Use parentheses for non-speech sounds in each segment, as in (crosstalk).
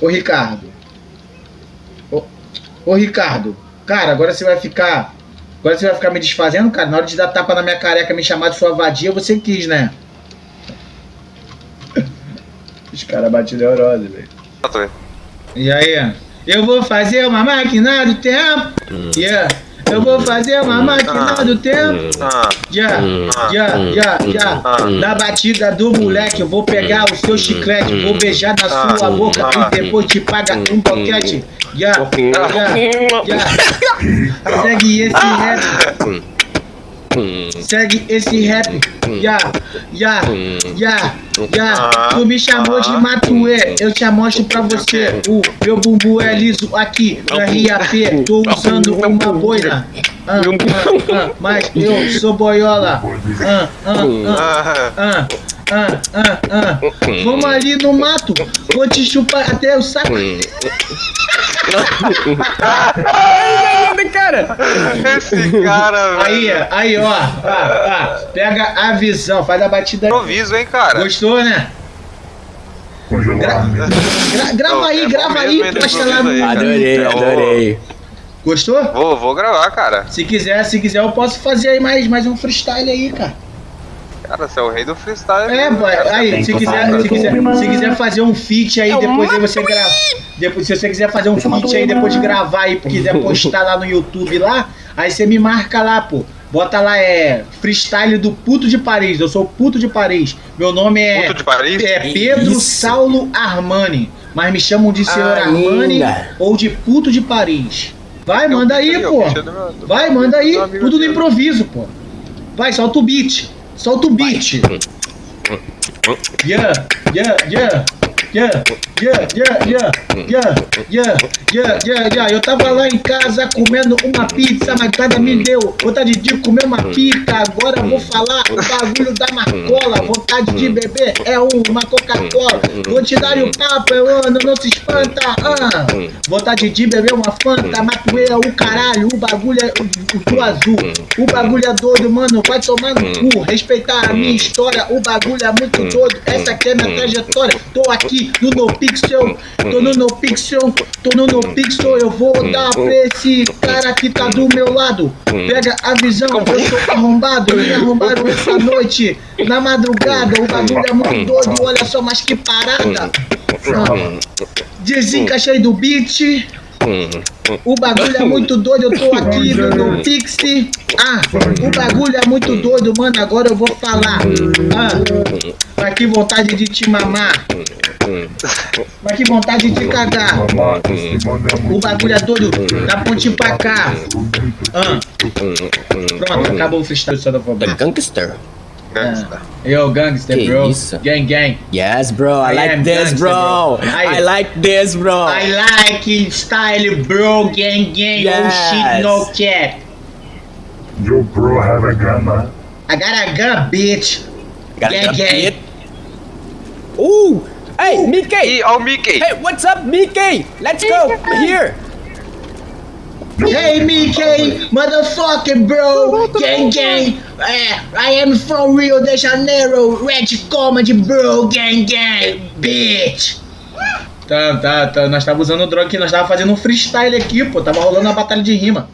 Ô, Ricardo. Ô, ô, Ricardo. Cara, agora você vai ficar. Agora você vai ficar me desfazendo, cara. Na hora de dar tapa na minha careca, me chamar de sua vadia, você quis, né? (laughs) Os caras batiam neurose, velho. E aí? Eu vou fazer uma máquina do tempo. Yeah. Eu vou fazer uma máquina do tempo. Já, já, já, já. Na batida do moleque, eu vou pegar o seu chiclete, vou beijar na sua boca e depois te pagar um boquete. Já, já, já. Segue esse rap. Segue esse rap. Ya, ya, ya, ya. Tu me chamou de Matuê, eu te mostro pra você. O meu bumbum é liso aqui RAP. Tô usando uma boina. Ah, ah, ah, mas eu sou boiola. Ah, ah, ah, ah. Ah, ah, ah. Vamos ali no mato, vou te chupar até o saco. (laughs) cara! Esse cara, velho. Aí, aí, ó. Ah, ah, pega a visão, faz a batida aí. Improviso, hein, cara. Gostou, né? Gra gra grava aí, É grava aí, posta lá no aí. Adorei, adorei. Gostou? Vou, vou gravar, cara. Se quiser, se quiser, eu posso fazer aí mais, mais um freestyle aí, cara. Cara, você é o rei do freestyle. É, mesmo, boy, cara. aí, se quiser, se quiser, se quiser fazer um feat aí, depois aí você grava. Depois, se você quiser fazer um feat aí, depois de gravar aí, quiser postar lá no YouTube lá, aí você me marca lá, pô. Bota lá, é freestyle do Puto de Paris. Eu sou o Puto de Paris. Meu nome é. Puto de Paris? É Pedro Isso. Saulo Armani. Mas me chamam de Senhor Armani Ainda. ou de Puto de Paris. Vai, Eu manda aí, eu pô. Vai, manda aí. Tudo no improviso, pô. Vai, solta o beat. Solta o beat. Yeah, yeah, yeah. Yeah, yeah, yeah, yeah, yeah, yeah, yeah, yeah, yeah. Eu tava lá em casa comendo uma pizza, mas nada me deu vontade de comer uma pica. Agora vou falar o bagulho da marcola. Vontade de beber é uma Coca-Cola. Vou te dar o papo, eu ando, não se espanta. Ah. Vontade de beber uma Fanta, Matuê é o caralho. O bagulho é o, o azul. O bagulho é doido, mano. Vai tomar no cu. Respeitar a minha história. O bagulho é muito doido. Essa aqui é minha trajetória. Tô aqui no No Pixel. Tô no No Pixel. Tô no No Pixel. Eu vou dar pra esse cara que tá do meu lado. Pega a visão. Eu sou arrombado. Me arrombaram essa noite. Na madrugada. O bagulho é muito doido. Olha só, mas que parada. Desencaixei do beat. O bagulho é muito doido, eu tô aqui no, no Pixie. Ah, o bagulho é muito doido, mano. Agora eu vou falar. Ah, mas que vontade de te mamar. Mas que vontade de cagar. O bagulho é doido, da ponte pra cá. Ah, pronto, acabou o freestyle só da The fobia. Gangster. Gangsta. Yo, gangster, Que bro. isso? Gang, gang. Yes, bro. I I like this, gangster, bro. bro. I- I like this, bro. I like style, bro. Gang, gang. Oh shit, Yes. no cap. Yo, bro, have a gun, man. I got a gun, bitch. Got gang, a gang. Hey, Mickey. Ih, ó o Mickey. Hey, what's up, Mickey? Let's go. Here. Hey, Mickey, motherfucking bro, gang, gang. Eh, I am from Rio de Janeiro, Red Comedy, bro, gang, gang, bitch. Tá, tá, tá. Nós tava usando droga aqui, nós tava fazendo um freestyle aqui, pô. Tava rolando uma batalha de rima.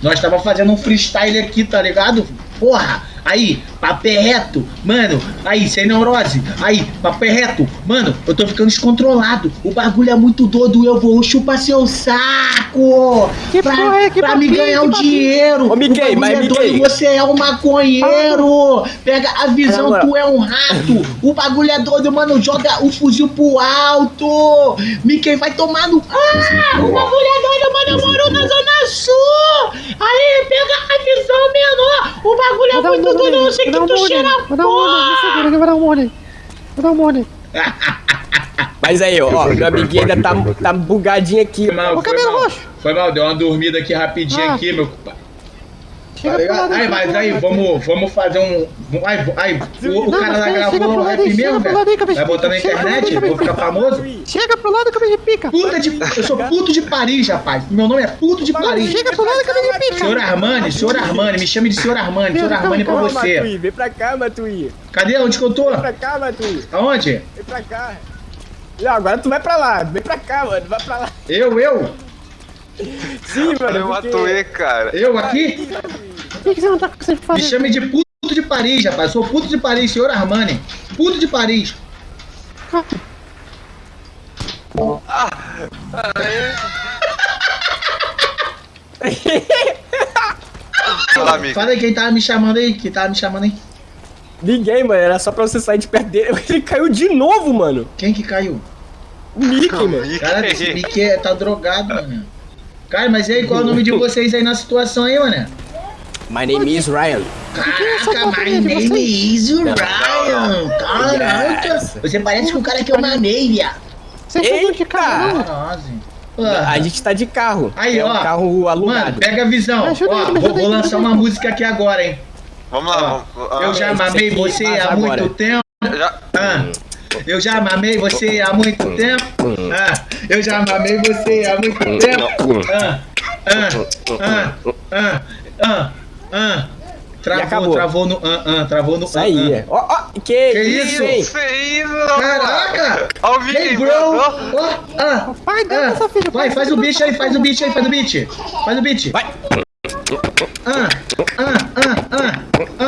Nós tava fazendo um freestyle aqui, tá ligado? Porra, aí, papel reto, mano, aí, sem neurose, aí, papel reto, mano, eu tô ficando descontrolado, o bagulho é muito doido, eu vou chupar seu saco, Que pra, porra é? Que pra me papinho, ganhar que o dinheiro, Ô, Mickey, o mas é Mickey. doido, você é um maconheiro, pega a visão, tu é um rato, o bagulho é doido, mano, joga o fuzil pro alto, Mickey vai tomar no... Ah, o bagulho é doido, mano, eu moro na Zona Sul, aí, pega a visão, menor, o muito murro doido, eu sei que dar um tu cheira nele. Vou dar um murro nele. Me segura que eu vou dar um nele. Vou dar um nele. Mas aí, ó, meu amiguinho ainda tá, tá bugadinho aqui. Foi mal, Ô, foi cabelo mal. roxo. Foi mal, deu uma dormida aqui rapidinho Ah. aqui, meu compadre. Chega Tá ligado? Aí, mas aí, vamos, vamos fazer um. Aí, aí o, o Não, cara chega gravou o rap mesmo, velho. Vai botar na internet, vou ficar famoso. Chega pro lado, cabeça de pica. Puta de. Eu sou puto de Paris, rapaz. Meu nome é puto de Paris. Chega pro lado, cabeça de pica. Senhor Armani, senhor Armani, me chame de senhor Armani, senhor Armani pra você. vem pra cá, Matui. Cadê? Onde que eu tô? cá, Matui. Aonde? Vem pra cá. Não, agora tu vai pra lá. Vem pra cá, mano. Vai pra lá. Eu, eu? Sim, mano. Eu porque- atuei, cara. Eu aqui? Por que você não tá conseguindo Me fazer? chame de puto de Paris, rapaz. Sou puto de Paris, senhor Armani. Puto de Paris. Fala, amigo. Fala aí quem tava me chamando aí, quem tava me chamando aí. Ninguém, mano. Era só pra você sair de perto dele. (laughs) Ele caiu de novo, mano. Quem que caiu? O Mickey, mano. Cara, esse Mickey tá drogado, mano. Cara, mas e aí, qual é o nome de (laughs) vocês aí na situação aí, mano? My name is Ryan. Caraca, my name is Ryan. Caraca, você parece com o cara que eu mamei, viado. Vocês estão de carro. A gente tá de carro. Aí, é ó. um carro Mano, alugado. pega a visão. Ajuda Ó, vou, ajuda vou lançar ajuda uma música aqui agora, hein. Vamos lá, vamos. Eu ah, já mamei você há agora. muito tempo. já. Ah, eu já mamei você há muito tempo. Ah, eu já mamei você há muito tempo. Ah, ah, ah, ah, ah, ah. Travou, acabou. travou no ah, ah, travou no Isso ah, aí. ah. Ó, ó. Que, Que isso? hein? Feio, Caraca! Ó Hey, bro! Ó, ah, Vai, dá ah. filha. Vai, faz o beat aí, faz o beat aí, faz o beat. Faz o beat. Vai. Ah, ah, ah, ah, ah, ah, ah, ah, ah.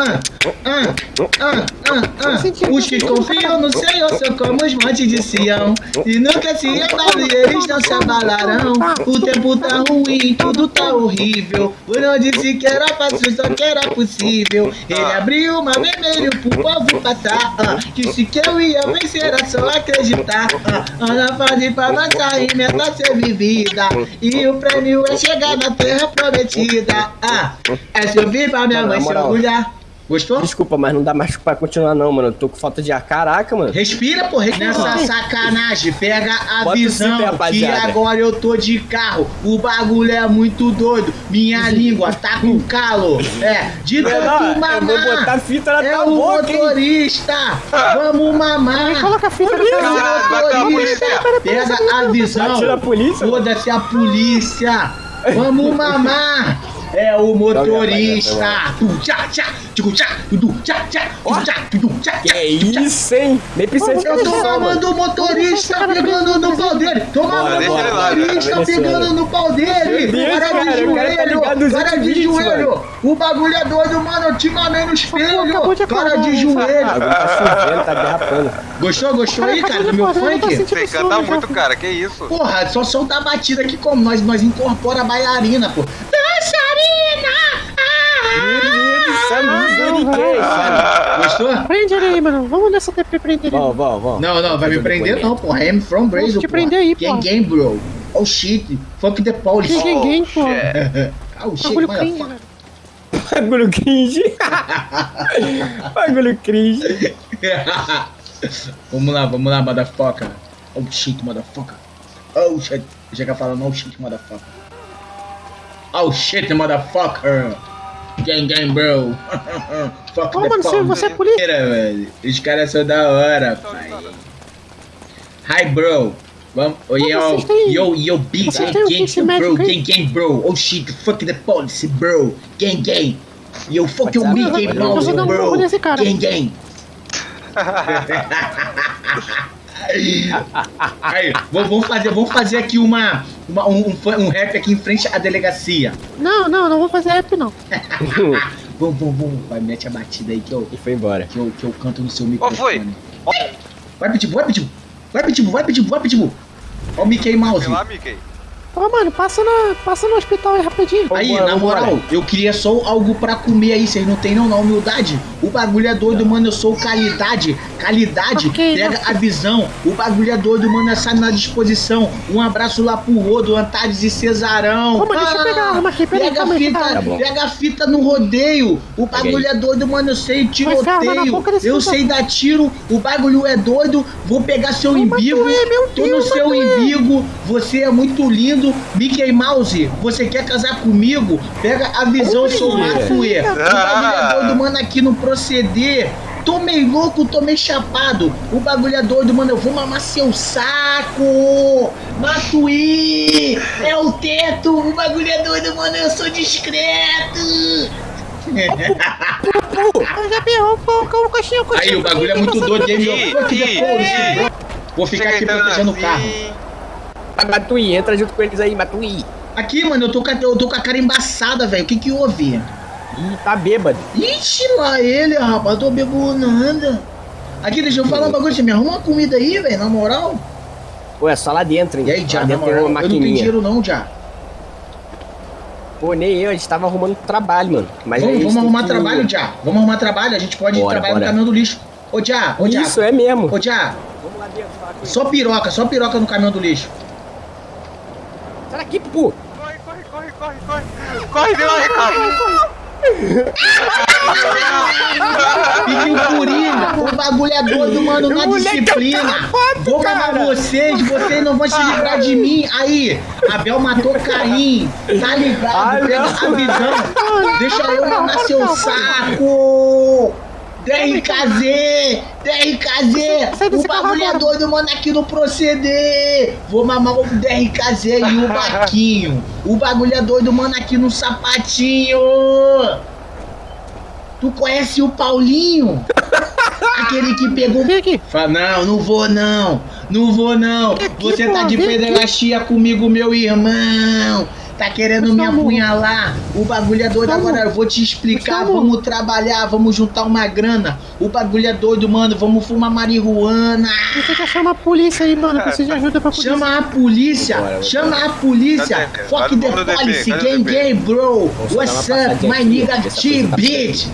Os que confiam no Senhor são como os montes de Sião. E nunca se abalam e eles não se abalarão. O tempo tá ruim, tudo tá horrível. Por onde se que era fácil, só que era possível. Ele abriu o mar vermelho pro povo passar. ah. Disse que eu ia vencer, era só acreditar. ah. Ah, na fase pra avançar e meta ser vivida. E o prêmio é chegar na terra prometida. Ah, é subir pra minha mãe se orgulhar. Gostou? Desculpa, mas não dá mais pra continuar não, mano. Eu tô com falta de ar. Caraca, mano. Respira, pô, respira. Nessa sacanagem, pega a Bota visão zíper, que agora eu tô de carro. O bagulho é muito doido. Minha língua tá com calo. É, de tanto eu mamar. vou botar fita na é tua o boca, hein? motorista. Vamos mamar. Coloca a fita vai ter uma motorista. polícia. Pega a visão. Polícia. Foda-se a polícia. Vamos mamar. É o motorista. Tu, tchá, tchá, tchu, tchá, tu, tchá, tchá, tu, tchá, tu, tchá, Que tchá. isso, hein? Nem precisa de Eu tô mamando o motorista pegando no pau dele. Tô deixa o motorista pegando no pau dele. Para cara, de joelho. Para de joelho. O bagulho é doido, mano. Eu te mamei no espelho. Para de? Ah, joelho. agora tá tá derrapando. Gostou? Gostou aí, cara, do meu funk? Você canta muito, cara. Que isso? Porra, só solta a batida aqui como nós, nós incorpora a bailarina, pô. Gostou? Prende ele aí, mano. Vamos nessa TP prender ele. Vamos, vamos, vamos. Não, não, vai me prender não, porra. I'm from Brazil, Vou te prender aí, Gang, porra. gang, bro. Oh shit. Fuck the police. Que ninguém, pô. Oh shit, motherfucker. Bagulho cringe. (laughs) Bagulho cringe. (laughs) vamos lá, vamos lá, motherfucker. Oh shit, motherfucker. Oh shit. Chega falando, oh shit, motherfucker. Oh shit, motherfucker. Gang, gang, bro. (laughs) Fuck Ô, the mano, você, police. você é polícia. Mentira, velho. Os caras são da hora, pai. Hi, bro. Vamos, oh, yo, têm- yo, yo, o gang, kit bro, gang, gang, bro. Oh shit, fuck the police, bro. Gang, gang. Yo, fuck Mouse, dar um bro. Gang, gang. (laughs) (laughs) (laughs) Aí, vamos fazer, vamos fazer aqui uma, uma- um, um, rap aqui em frente à delegacia. Não, não, não vou fazer rap, não. (laughs) Vamos, vamos, vamos. Vai, mete a batida aí que eu, E foi embora. que eu, que eu canto no seu Ó, foi. microfone. Vai, Pitbull, vai, Pitbull. Vai, Pitbull, vai, Pitbull, vai, Pitbull. Ó o Mickey Mouse. Vem lá, Mickey. Ô, mano, passa, na, passa no hospital aí rapidinho. Aí, Vambora, na vambora. moral, eu queria só algo pra comer aí, vocês não tem não, na humildade. O bagulho é doido, mano, eu sou qualidade, qualidade, Ok, pega a visão. O bagulho é doido, mano, essa na disposição. Um abraço lá pro Rodo, Antares e Cesarão. Ô, mano, deixa eu pegar a arma aqui, peraí, pega a fita, tá pega a fita no rodeio. O bagulho é doido, mano, eu sei tiroteio. Eu sei dar tiro, o bagulho é doido. Vou pegar seu imbigo, tô no Deus, seu Matuê. Você é muito lindo, Mickey Mouse. Você quer casar comigo? Pega a visão, sou Olha. Matuê. O bagulho é doido, mano, aqui no proceder. Tomei louco, tomei chapado. O bagulho é doido, mano. Eu vou mamar seu saco. Matuí! É o teto. O bagulho é doido, mano. Eu sou discreto. Aí, o bagulho é muito doido, hein, meu? Vou ficar aqui entrando protegendo o carro. Vai, Matuí, entra junto com eles aí, Matuí. Aqui, mano, eu tô com a, eu tô com a cara embaçada, velho. O que que houve? Ih, tá bêbado. Ixi, lá ele, rapaz. Tô bebo nada. Aqui, deixa eu falar um bagulho. Você me arruma uma comida aí, velho, na moral. Pô, é só lá dentro, hein? E aí, já, dentro tem moral, uma eu não tenho dinheiro não, já. Pô, nem eu, a gente tava arrumando trabalho, mano. Mas Vamos, vamos tem arrumar que- trabalho, já. Vamos arrumar trabalho. A gente pode Bora, trabalhar bora. no caminhão do lixo. Ô, já, ô, já. Isso, é mesmo. Ô, já. Só piroca, só piroca no caminhão do lixo. Sai daqui, Pupu. Corre, corre, corre, corre, corre. Corre, deu um recado. Pediu Coringa. O bagulho é doido, mano, na Moleque, disciplina. Vou cara. matar vocês, vocês não vão se livrar de mim. Aí, Abel matou Caim. Tá ligado? Ah, Pega não. a visão. Deixa eu mamar seu saco. DRKZ! DRKZ! Sai O bagulho é doido, mano, aqui no proceder! Vou mamar o DRKZ e (laughs) o Baquinho! O bagulho é doido, mano, aqui no sapatinho! Tu conhece o Paulinho? (laughs) Aquele que pegou. Fala, não, não vou não. Não vou não. Você tá de pederastia comigo, meu irmão. Tá querendo me apunhalar. O bagulho é doido agora. Eu vou te explicar. Vamos. Vamos trabalhar, vamos juntar uma grana. O bagulho é doido, mano. Vamos fumar marihuana. Você quer chamar a polícia aí, mano. Precisa de ajuda pra polícia. Chama a polícia, Bora, chama a polícia. Cadê? Fuck the policy, DP? gang, bro. Vamos What's up, my nigga ó, ver se a T, coisa tá bitch?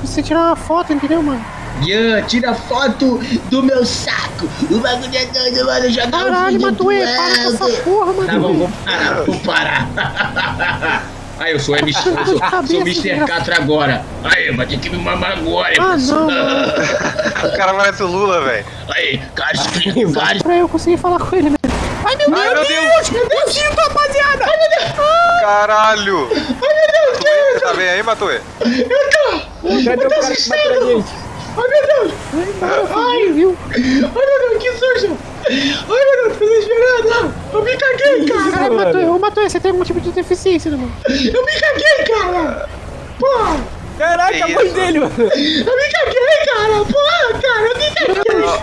Precisa tirar uma foto, entendeu, mano? Yeah, tira foto do meu saco. O bagulho é doido, mano. Joga Caralho, Matuê, para com essa porra, mano. Tá bom, vou parar, vou parar. (laughs) Aí, eu sou MC, eu sou, sou Mr. Catra agora. Aí, vai ter que me mamar agora. Ah, hein, não, (laughs) O cara parece o Lula, velho. Aí, casquinho, vários. Pra eu conseguir falar com ele, né? Ai, meu Ai, meu Deus. Meu Deus, rapaziada! Caralho. Matuê, Você tá bem aí, Matuê? Cadê o cara que bateu na gente? Ai, meu Deus. Ai, viu? Ai, meu Deus, que sujo. Ai, meu Deus, tô desesperado. Eu me caguei, cara. Caralho, Matuê, ô Matuê, você tem algum tipo de deficiência, mano? Eu me caguei, cara. Porra. Caraca, Que a mãe isso? dele, mano. Eu me caguei, cara! Porra, cara, eu me caguei!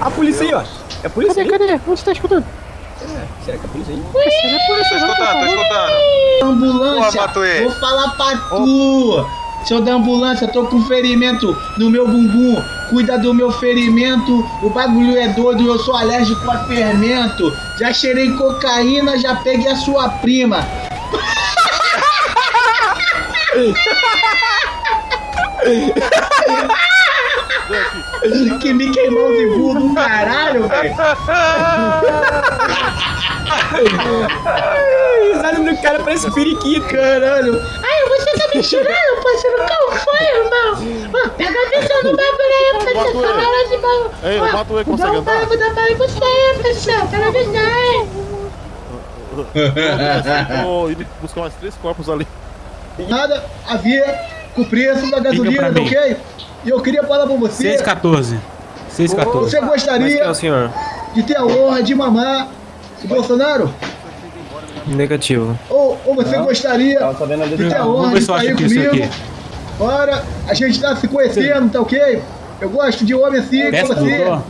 A polícia aí, ó. É a polícia Cadê, aí? cadê? Onde você tá escutando? Será que é a polícia aí? Você não é polícia, Tô por escutando, tô favor. escutando. Ambulância! Matuê. Vou falar pra tu! Seu da ambulância, tô com ferimento no meu bumbum. Cuida do meu ferimento. O bagulho é doido, eu sou alérgico a fermento. Já cheirei cocaína, já peguei a sua prima. que Mickey Mouse burro do caralho, velho. Risada do cara parece periquito. Caralho. Ai, você tá me tirando, parceiro. Qual foi, irmão? Ó, pega a visão do bagulho aí, parceiro. Caralho de bagulho. Ei, o Matuê consegue Dá um andar? dá um bagulho você parceiro. Pega a visão aí. Vou ir buscar mais três corpos ali. Nada a ver com o preço da gasolina, pra ok? E eu queria falar pra você. 614. 614. Você gostaria é senhor? de ter a honra de mamar o Bolsonaro? Negativo. Ou, ou você gostaria de ter a honra de sair aqui isso comigo? aqui. Ora, a gente tá se conhecendo, tá ok? Eu gosto de homem assim, como Desce, você. doutor.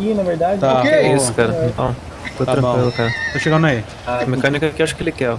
Tá. Ok? É isso, cara. Então, tô Tá tranquilo, bom. cara. Tô chegando aí. A mecânica aqui acho que ele quer, ó.